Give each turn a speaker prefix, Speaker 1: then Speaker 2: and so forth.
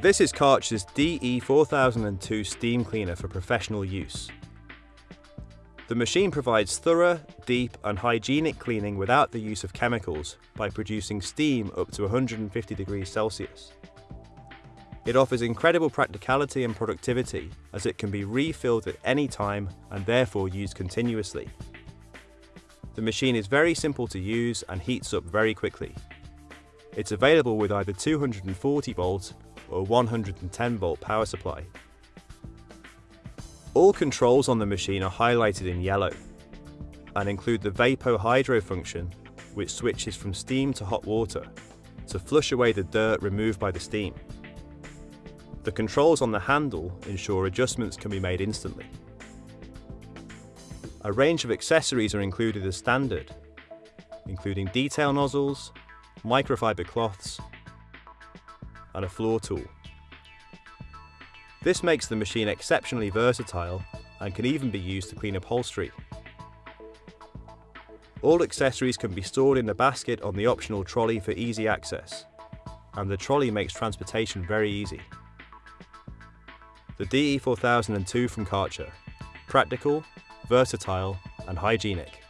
Speaker 1: This is Karcher's DE4002 steam cleaner for professional use. The machine provides thorough, deep and hygienic cleaning without the use of chemicals by producing steam up to 150 degrees Celsius. It offers incredible practicality and productivity as it can be refilled at any time and therefore used continuously. The machine is very simple to use and heats up very quickly. It's available with either 240 volt or 110 volt power supply. All controls on the machine are highlighted in yellow and include the Vapo Hydro function which switches from steam to hot water to flush away the dirt removed by the steam. The controls on the handle ensure adjustments can be made instantly. A range of accessories are included as standard, including detail nozzles, microfiber cloths, and a floor tool. This makes the machine exceptionally versatile and can even be used to clean upholstery. All accessories can be stored in the basket on the optional trolley for easy access, and the trolley makes transportation very easy. The DE4002 from Karcher, practical, versatile and hygienic.